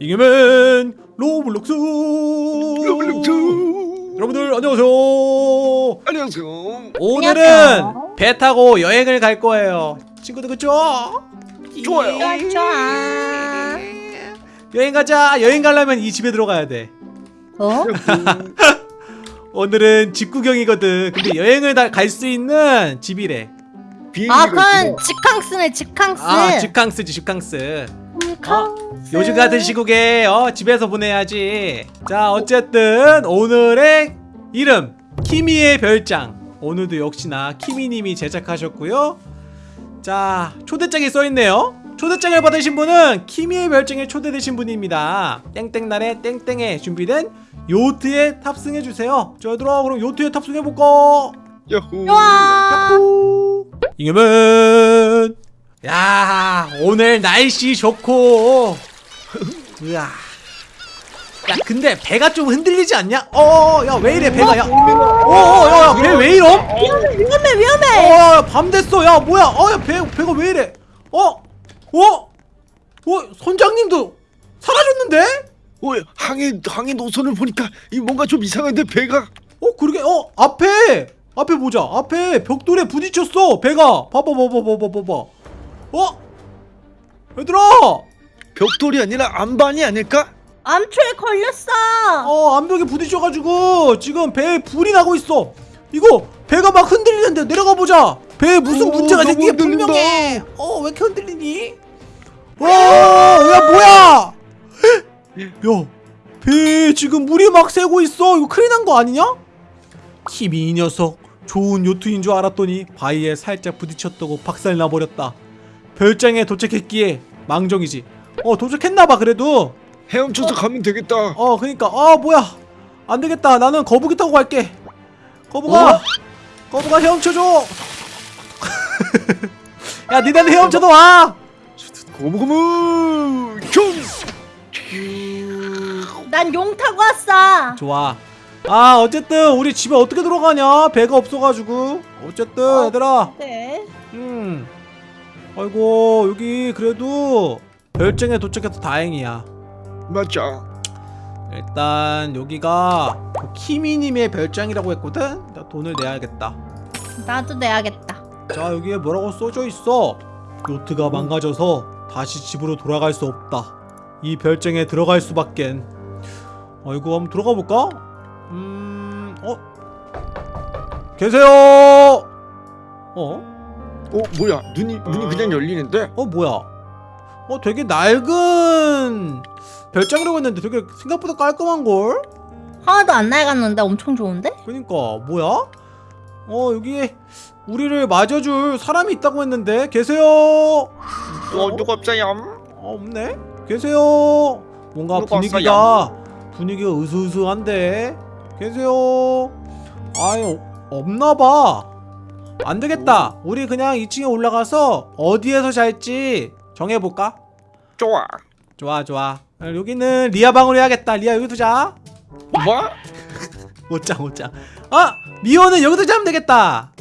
이겨면 로블록스. 로블록스. 여러분들 안녕하세요. 안녕하세요. 오늘은 안녕하세요. 배 타고 여행을 갈 거예요. 친구들 그쵸? 좋아요. 좋아 좋아. 여행 가자. 여행 가려면 이 집에 들어가야 돼. 어? 오늘은 집 구경이거든. 근데 여행을 갈 수 있는 집이래. 비행기가 아 그건. 직캉스네 직캉스. 아 집캉스지 집캉스 직캉스 요즘 같은 시국에 어, 집에서 보내야지. 자 어쨌든 오늘의 이름 키미의 별장. 오늘도 역시나 키미님이 제작하셨고요. 자 초대장에 써있네요. 초대장을 받으신 분은 키미의 별장에 초대되신 분입니다. 땡땡날에 땡땡에 준비된 요트에 탑승해주세요. 자 얘들아 그럼 요트에 탑승해볼까? 야호. 좋아. 이겨면 야 오늘 날씨 좋고. 으아. 야 근데 배가 좀 흔들리지 않냐? 어야 왜 이래 배가? 야어야배 왜 이럼? 위험해 위험해. 위험해 어밤 됐어. 야 뭐야? 어야 배 배가 왜 이래? 어? 어? 어 선장님도 사라졌는데? 어, 항해 항해 노선을 보니까 이 뭔가 좀 이상한데 배가. 어 그러게. 어 앞에 앞에 보자. 앞에 벽돌에 부딪혔어 배가. 봐봐 봐봐 봐봐 봐봐 어? 얘들아! 벽돌이 아니라 안반이 아닐까? 암초에 걸렸어! 어 암벽에 부딪혀가지고 지금 배에 불이 나고 있어. 이거 배가 막 흔들리는데 내려가 보자. 배에 무슨 오, 문제가 생긴 게. 분명해. 어왜 이렇게 흔들리니? 와야 뭐야? 야배 지금 물이 막 새고 있어. 이거 큰일 난 거 아니냐? 키미 이 녀석. 좋은 요트인 줄 알았더니 바위에 살짝 부딪혔다고 박살 나버렸다 별장에 도착했기에 망정이지. 어 도착했나봐 그래도. 헤엄쳐서 가면 되겠다. 어 그니까. 아 뭐야. 안 되겠다. 나는 거북이 타고 갈게. 거북아! 어? 거북아 헤엄쳐줘! 야 니네는 헤엄쳐도 와! 고무고무 총난용 타고 왔어. 좋아. 아 어쨌든 우리 집에 어떻게 들어가냐? 배가 없어가지고. 어쨌든 어. 얘들아. 네. 음 아이고 여기 그래도 별장에 도착해서 다행이야 맞아 일단 여기가 그 키미님의 별장이라고 했거든 나 돈을 내야겠다 나도 내야겠다 자 여기에 뭐라고 써져 있어 요트가 망가져서 다시 집으로 돌아갈 수 없다 이 별장에 들어갈 수밖엔 어이구 한번 들어가 볼까? 음... 어? 계세요! 어? 어 뭐야 눈이 문이 그냥 열리는데 어 뭐야? 어 되게 낡은 별장이라고 했는데 되게 생각보다 깔끔한걸? 하나도 안 낡았는데 엄청 좋은데? 그니까 뭐야? 어 여기에 우리를 맞아줄 사람이 있다고 했는데 계세요? 어 누가 없어요 어, 없네? 계세요? 뭔가 분위기가 분위기가 으스으스한데 계세요? 아유 없나봐 안되겠다 우리 그냥 2층에 올라가서 어디에서 잘지 정해볼까? 좋아 좋아 좋아 여기는 리아 방으로 해야겠다 리아 여기 두자 뭐? 못자 못자 아! 미호는 여기서 자면 되겠다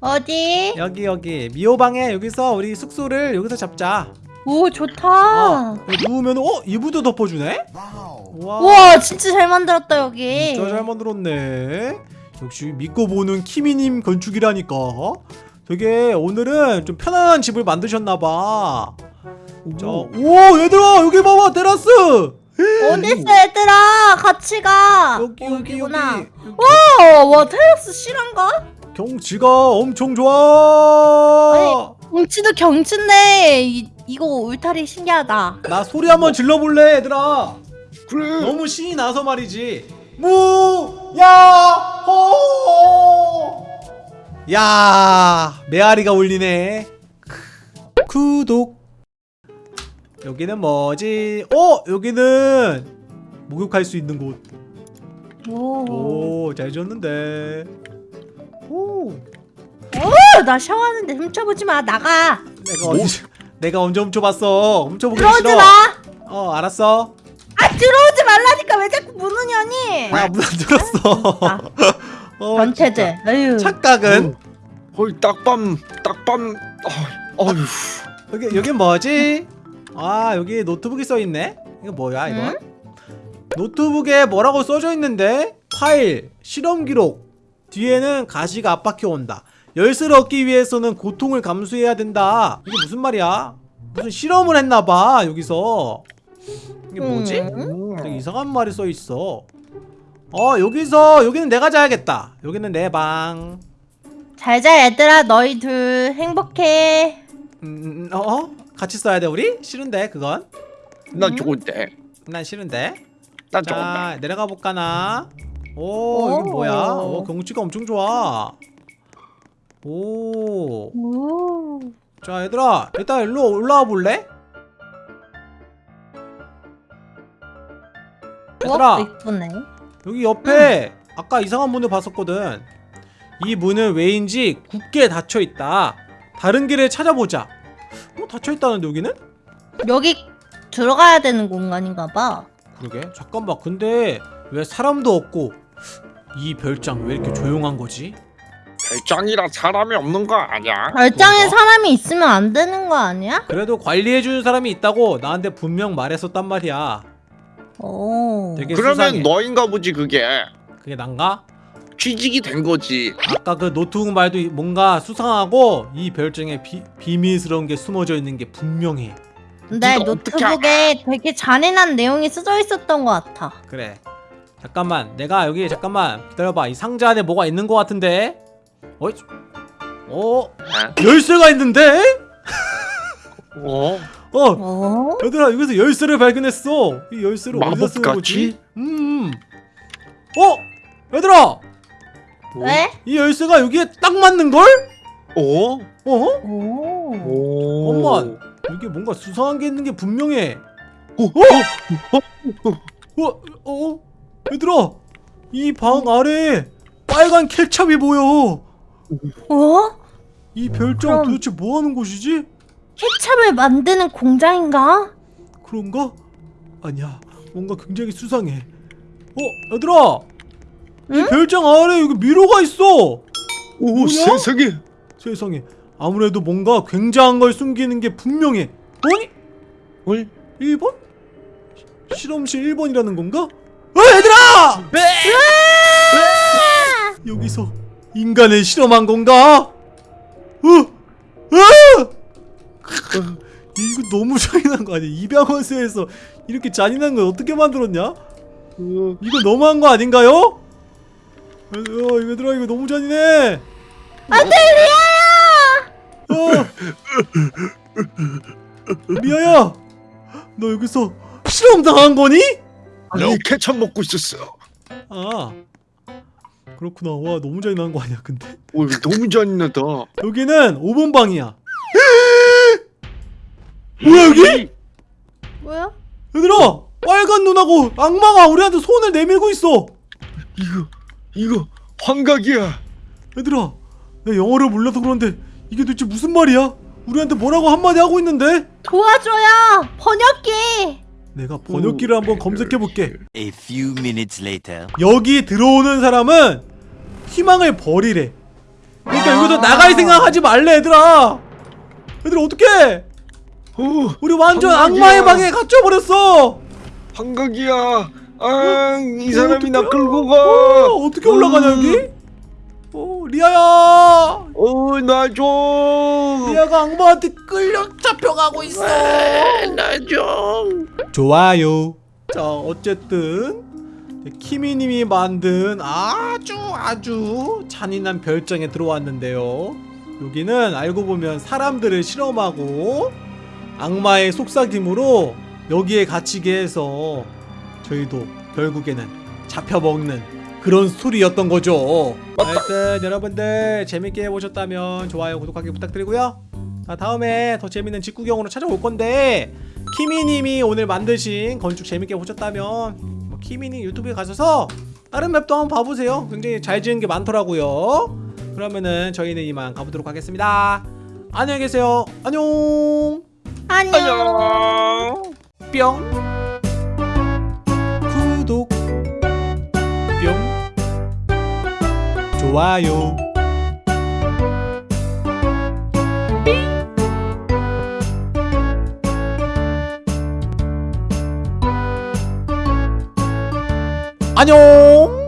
어디? 여기 여기 미호 방에 여기서 우리 숙소를 여기서 잡자 오 좋다 어 누우면 어? 이불도 덮어주네? 와 우 와 진짜 잘 만들었다 여기 진짜 잘 만들었네 역시 믿고 보는 키미님 건축이라니까. 되게 오늘은 좀 편안한 집을 만드셨나봐. 자, 오. 얘들아 여기 봐봐 테라스! 어딨어 얘들아? 같이 가. 여기 어, 여기 여기. 여기구나. 여기. 와, 와 테라스 실한가? 경치가 엄청 좋아! 경치도 경치인데 이, 이거 울타리 신기하다. 나 소리 한번 질러볼래 얘들아? 그래. 너무 신이 나서 말이지 무야호. 야 메아리가 울리네. 구독. 여기는 뭐지? 어 여기는 목욕할 수 있는 오. 곳오 잘 지었는데. 오. 어, 나 샤워하는데 훔쳐보지 마. 나가. 내가 언제 내가 언제 훔쳐봤어? 훔쳐보기 싫어. 마. 어 알았어. 아 들어오지 말라니까 왜 자꾸 문을 여니? 야문 안 들었어. 아, 어, 변태들. 에휴 착각은? 거의 딱밤 딱밤 어, 어휴. 여기 여기 뭐지? 아 여기 노트북이 써 있네. 이거 뭐야 이거? 노트북에 뭐라고 써져 있는데? 파일 실험 기록. 뒤에는 가시가 앞바퀴 온다. 열쇠를 얻기 위해서는 고통을 감수해야 된다. 이게 무슨 말이야? 무슨 실험을 했나봐 여기서 이게 뭐지? 음. 되게 이상한 말이 써 있어 어 여기서 여기는 내가 자야겠다 여기는 내방 잘자 얘들아 너희 둘 행복해 음, 어? 어? 같이 써야 돼 우리? 싫은데 그건 난 좋은데. 난 싫은데 난 자 좋은데. 내려가 볼까 나 오 이게 오. 뭐야 오 경치가 엄청 좋아 오자 오. 얘들아 일단 일로 올라와 볼래? 얘들아 어, 이쁘네 여기 옆에 아까 이상한 문을 봤었거든 이 문은 왜인지 굳게 닫혀있다 다른 길을 찾아보자 어 닫혀있다는데 여기는? 여기 들어가야 되는 공간인가 봐 그러게 잠깐만 근데 왜 사람도 없고 이 별장 왜 이렇게 조용한 거지? 별장이라 사람이 없는 거 아니야? 별장에 그런가? 사람이 있으면 안 되는 거 아니야? 그래도 관리해주는 사람이 있다고 나한테 분명 말했었단 말이야 오 되게 그러면 수상해 너인가 보지 그게. 그게 난가? 취직이 된 거지. 아까 그 노트북 말도 뭔가 수상하고 이 별장에 비, 비밀스러운 게 숨어져 있는 게 분명해 근데 노트북에 되게 잔인한 내용이 쓰여 있었던 것 같아 그래 잠깐만 내가 여기 잠깐만 기다려봐 이 상자 안에 뭐가 있는 것 같은데 어이 어? 어? 열쇠가 있는데? 어? 어 어? 얘들아 여기서 열쇠를 발견했어 이 열쇠를 어디서 쓰는? 거지? 음 어? 얘들아 왜? 이 열쇠가 여기에 딱 맞는 걸? 어? 어? 오 오. 엄마 여기 뭔가 수상한 게 있는 게 분명해 어? 어? 어? 어? 얘들아 이 방 아래에 빨간 케찹이 보여 어? 이 별장 그럼- 도대체 뭐 하는 곳이지? 케찹을 만드는 공장인가? 그런가? 아니야 뭔가 굉장히 수상해 어? 얘들아 이 응? 별장 아래 여기 미로가 있어 오 뭐야? 세상에. 세상에 아무래도 뭔가 굉장한 걸 숨기는 게 분명해 아니? 뭘? 1번? 실험실 1번이라는 건가? 어 얘들아! 여기서 인간을 실험한 건가? 어? 어? 이거 너무 잔인한 거 아니야? 입양원소에서 이렇게 잔인한 걸 어떻게 만들었냐? 어. 이거 너무한 거 아닌가요? 어, 얘들아 이거 너무 잔인해 안돼 리아야! 어. 리아야 너 여기서 실험 당한 거니? 아니 케첩 먹고 있었어. 아 그렇구나 와 너무 잔인한 거 아니야 근데 오 이거 너무 잔인하다. 여기는 5번 방이야 뭐야 여기? 뭐야? 얘들아 빨간 눈하고 악마가 우리한테 손을 내밀고 있어 이거 이거 환각이야. 얘들아 나 영어를 몰라서 그런데 이게 도대체 무슨 말이야? 우리한테 뭐라고 한마디 하고 있는데? 도와줘요 번역기 내가 번역기를 한번 검색해볼게 A few minutes later. 여기 들어오는 사람은 희망을 버리래 그러니까 여기서 아. 나갈 생각하지 말래 얘들아 얘들아 어떡해 오 우리 완전 한국이야. 악마의 방에 갇혀버렸어 환각이야. 아이 사람이 나? 끌고 어, 가. 어떻게 올라가냐 음. 여기? 어 리아야 어나 좀. 리아가 악마한테 끌려 잡혀가고 있어 나 좀. 좋아요 자 어쨌든 키미님이 만든 아주 아주 잔인한 별장에 들어왔는데요 여기는 알고 보면 사람들을 실험하고 악마의 속삭임으로 여기에 갇히게 해서 저희도 결국에는 잡혀먹는 그런 스토리였던 거죠. 하여튼 여러분들 재밌게 보셨다면 좋아요 구독하기 부탁드리고요. 자 다음에 더 재밌는 직구경으로 찾아올 건데 키미님이 오늘 만드신 건축 재밌게 보셨다면 뭐 키미님 유튜브에 가셔서 다른 맵도 한번 봐보세요. 굉장히 잘 지은 게 많더라고요. 그러면은 저희는 이만 가보도록 하겠습니다. 안녕히 계세요. 안녕 안녕. 뿅. 구독. 뿅. 좋아요. 안녕.